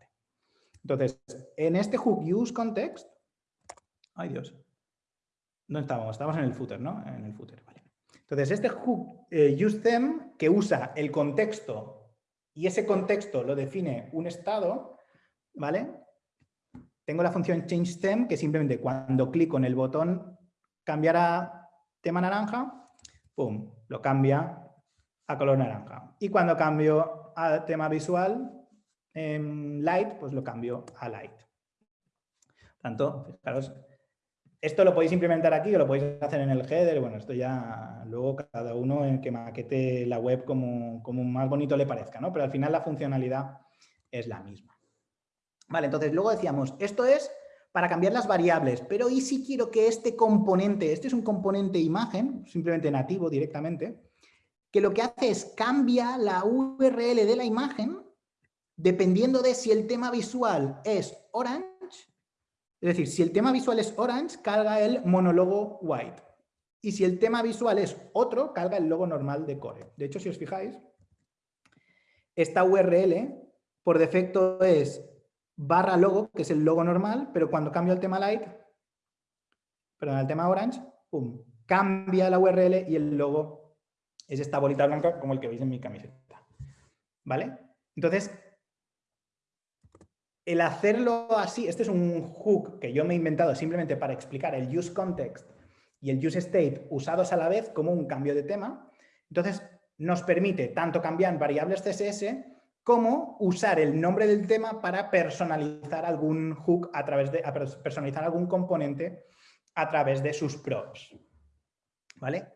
Entonces, en este hook use context, ay Dios, ¿dónde estábamos? Estábamos en el footer, ¿no? En el footer, vale. Entonces, este hook eh, use them, que usa el contexto y ese contexto lo define un estado, ¿vale? Tengo la función changeTheme que simplemente cuando clico en el botón cambiar a tema naranja, pum, lo cambia a color naranja. Y cuando cambio a tema visual, light, pues lo cambio a light. Tanto, fijaros, esto lo podéis implementar aquí o lo podéis hacer en el header. Bueno, esto ya luego cada uno en que maquete la web como, como más bonito le parezca, ¿no? Pero al final la funcionalidad es la misma. Vale, entonces luego decíamos, esto es para cambiar las variables, pero ¿y si quiero que este componente, este es un componente imagen, simplemente nativo directamente, que lo que hace es cambia la URL de la imagen dependiendo de si el tema visual es orange, es decir, si el tema visual es orange, carga el monólogo white. Y si el tema visual es otro, carga el logo normal de core. De hecho, si os fijáis, esta URL por defecto es barra logo, que es el logo normal, pero cuando cambio el tema light, perdón, el tema orange, pum, cambia la URL y el logo es esta bolita blanca como el que veis en mi camiseta. ¿Vale? Entonces, el hacerlo así, este es un hook que yo me he inventado simplemente para explicar el use context y el use state usados a la vez como un cambio de tema. Entonces, nos permite tanto cambiar variables CSS como usar el nombre del tema para personalizar algún hook a través de, personalizar algún componente a través de sus props. ¿Vale?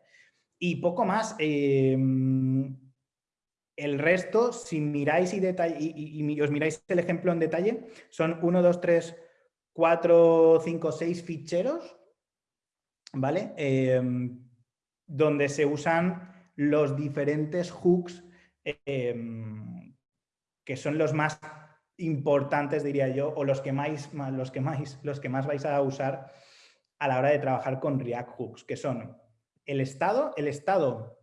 Y poco más. Em, el resto, si miráis y, y, os miráis el ejemplo en detalle, son 1, 2, 3, 4, 5, 6 ficheros, ¿vale? Em, donde se usan los diferentes hooks em, que son los más importantes, diría yo, o los que, más, los, que más, los que más vais a usar a la hora de trabajar con React Hooks, que son el estado, el estado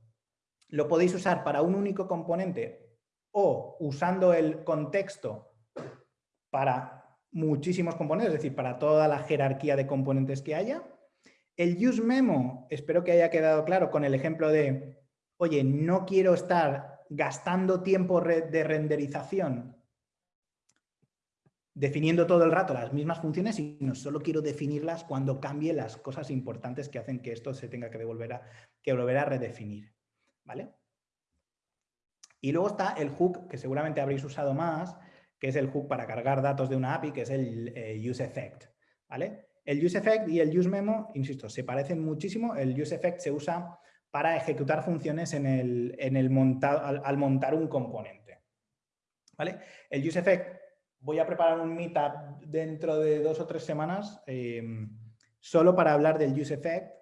lo podéis usar para un único componente o usando el contexto para muchísimos componentes, es decir, para toda la jerarquía de componentes que haya. El use memo, espero que haya quedado claro con el ejemplo de, oye, no quiero estar gastando tiempo de renderización definiendo todo el rato las mismas funciones, sino solo quiero definirlas cuando cambie las cosas importantes que hacen que esto se tenga que, a, que volver a redefinir. Y luego está el hook, que seguramente habréis usado más, que es el hook para cargar datos de una API, que es el eh, useEffect, ¿vale? El useEffect y el useMemo, insisto, se parecen muchísimo. El useEffect se usa para ejecutar funciones en el, en el al, montar un componente. ¿Vale? El useEffect, voy a preparar un meetup dentro de dos o tres semanas eh, solo para hablar del useEffect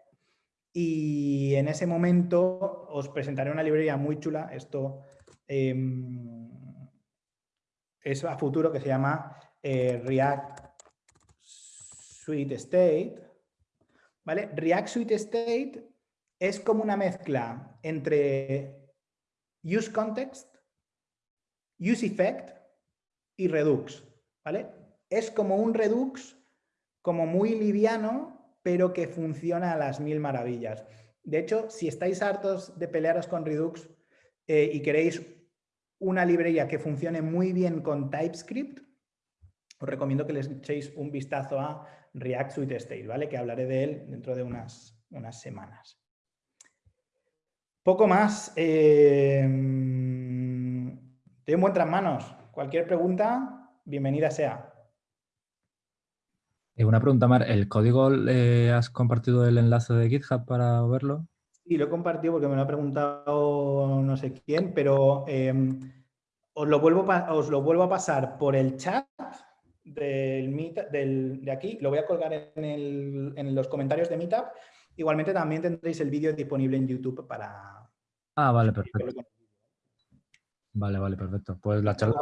y en ese momento os presentaré una librería muy chula, esto em, es a futuro, que se llama eh, React Suite State. ¿Vale? React Suite State es como una mezcla entre Use Context, Use Effect y Redux. ¿vale? Es como un Redux como muy liviano pero que funciona a las mil maravillas. De hecho, si estáis hartos de pelearos con Redux eh, y queréis una librería que funcione muy bien con TypeScript, os recomiendo que les echéis un vistazo a React Suite State, ¿vale? Que hablaré de él dentro de unas, unas semanas. Poco más. Eh, estoy en manos. Cualquier pregunta, bienvenida sea. Eh, una pregunta, Mar. ¿El código eh, has compartido el enlace de GitHub para verlo? Sí, lo he compartido porque me lo ha preguntado no sé quién, pero em, os, lo vuelvo os lo vuelvo a pasar por el chat del, del de aquí. Lo voy a colgar en, en los comentarios de Meetup. Igualmente también tendréis el vídeo disponible en YouTube para... Ah, vale, perfecto. Vale, vale, perfecto. Pues la charla...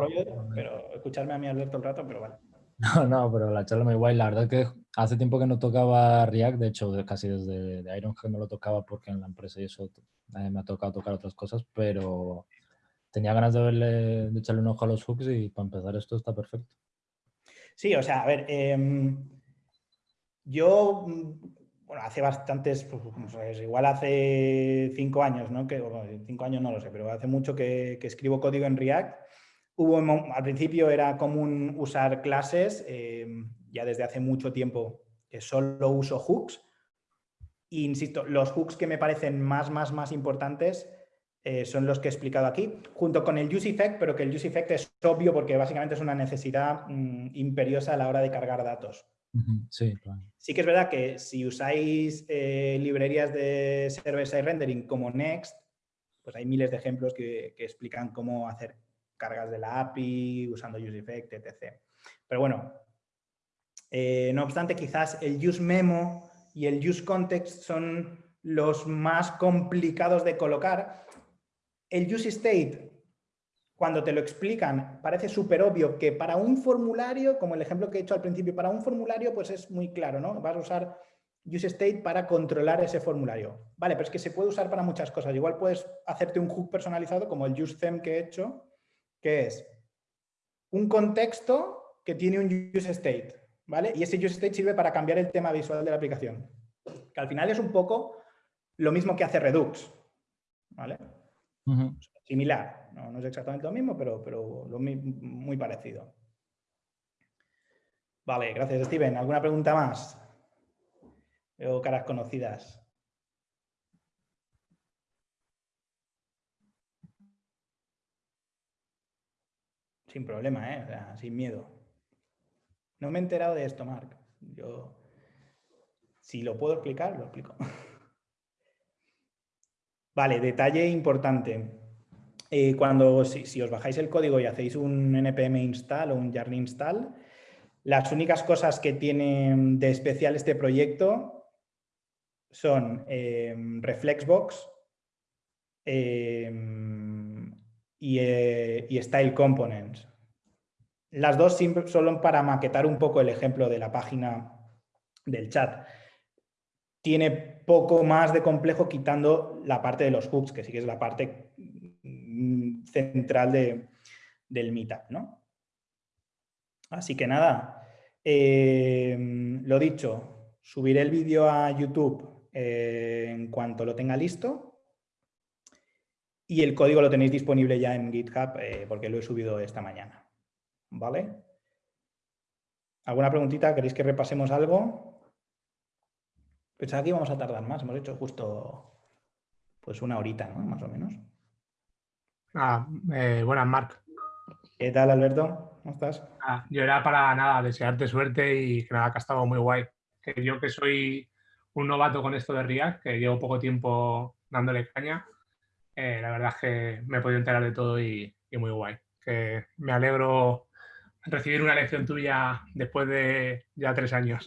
Pero escucharme a mí Alberto el rato, pero vale. No, no, pero la charla muy guay. La verdad es que hace tiempo que no tocaba React, de hecho casi desde de Ironhack no lo tocaba porque en la empresa y eso eh, me ha tocado tocar otras cosas, pero tenía ganas de verle, de echarle un ojo a los hooks y para empezar esto está perfecto. Sí, o sea, a ver, em, yo, bueno, hace bastantes, pues, igual hace cinco años, ¿no? Que, cinco años no lo sé, pero hace mucho que escribo código en React Hubo, al principio era común usar clases, eh, ya desde hace mucho tiempo que solo uso hooks. E insisto, los hooks que me parecen más, más, más importantes eh, son los que he explicado aquí, junto con el use effect, pero que el use effect es obvio porque básicamente es una necesidad mm, imperiosa a la hora de cargar datos. Sí, sí que es verdad que si usáis eh, librerías de server-side rendering como Next, pues hay miles de ejemplos que, que explican cómo hacer cargas de la API, usando UseEffect, etc. Pero bueno, eh, no obstante, quizás el useMemo y el useContext son los más complicados de colocar. El useState, cuando te lo explican, parece súper obvio que para un formulario, como el ejemplo que he hecho al principio, para un formulario pues es muy claro, ¿no? Vas a usar useState para controlar ese formulario. Vale, pero es que se puede usar para muchas cosas. Igual puedes hacerte un hook personalizado como el useThem que he hecho, que es un contexto que tiene un useState, ¿vale? Y ese useState sirve para cambiar el tema visual de la aplicación. Que al final es un poco lo mismo que hace Redux, ¿vale? Similar, no, es exactamente lo mismo, pero, pero muy parecido. Vale, gracias Steven. ¿Alguna pregunta más? Veo caras conocidas. Sin problema, ¿eh? sin miedo. No me he enterado de esto, Marc. Yo, si lo puedo explicar, lo explico. Vale, detalle importante. Eh, cuando, si, os bajáis el código y hacéis un npm install o un yarn install, las únicas cosas que tiene de especial este proyecto son em, Reflexbox em, eh, y, Style Components. Las dos solo para maquetar un poco el ejemplo de la página del chat. Tiene poco más de complejo quitando la parte de los hooks, que sí que es la parte Mm, central del meetup, ¿no? Así que nada, eh, lo dicho, subiré el vídeo a YouTube eh, en cuanto lo tenga listo y el código lo tenéis disponible ya en GitHub eh, porque lo he subido esta mañana, ¿vale? ¿Alguna preguntita? ¿Queréis que repasemos algo? Pensaba que íbamos a tardar más, hemos hecho justo pues una horita, ¿no? Más o menos. Ah, eh, buenas, Marc. ¿Qué tal, Alberto? ¿Cómo estás? Ah, yo era para nada, desearte suerte y que nada, que ha estado muy guay. Que yo que soy un novato con esto de React, que llevo poco tiempo dándole caña, eh, la verdad es que me he podido enterar de todo y, muy guay. Que me alegro recibir una lección tuya después de ya tres años.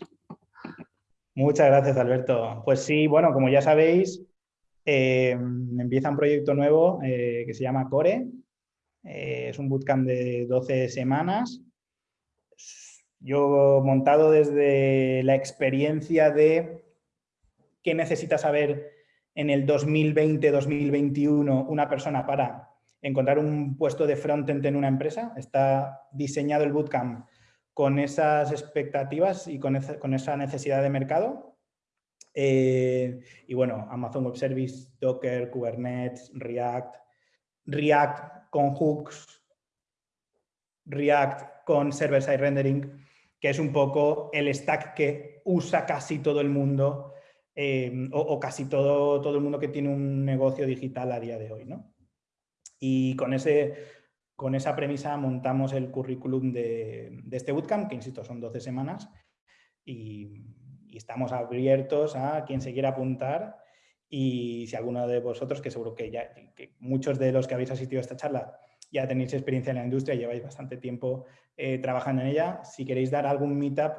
Muchas gracias, Alberto. Pues sí, bueno, como ya sabéis, eh, empieza un proyecto nuevo eh, que se llama Core. Es un bootcamp de 12 semanas. Yo montado desde la experiencia de qué necesita saber en el 2020-2021 una persona para encontrar un puesto de frontend en una empresa. Está diseñado el bootcamp con esas expectativas y con esa necesidad de mercado. Eh, y bueno, Amazon Web Service, Docker, Kubernetes, React, React con hooks, React con server-side rendering, que es un poco el stack que usa casi todo el mundo eh, o, casi todo, todo el mundo que tiene un negocio digital a día de hoy. ¿no? Y con, ese, con esa premisa montamos el currículum de, de este bootcamp, que insisto, son 12 semanas, y y estamos abiertos a quien se quiera apuntar y si alguno de vosotros, que seguro que ya muchos de los que habéis asistido a esta charla ya tenéis experiencia en la industria, lleváis bastante tiempo eh, trabajando en ella, si queréis dar algún meetup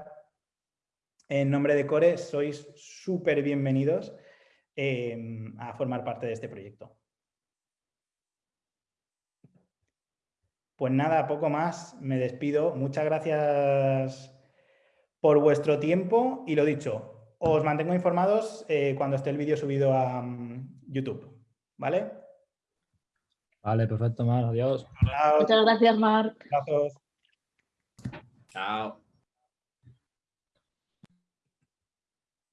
en nombre de Core, sois súper bienvenidos em, a formar parte de este proyecto. Pues nada, poco más, me despido. Muchas gracias por vuestro tiempo y lo dicho, os mantengo informados eh, cuando esté el vídeo subido a mm, YouTube. ¿Vale? Vale, perfecto, Mar. Adiós. Muchas gracias, Mar. Gracias. Chao.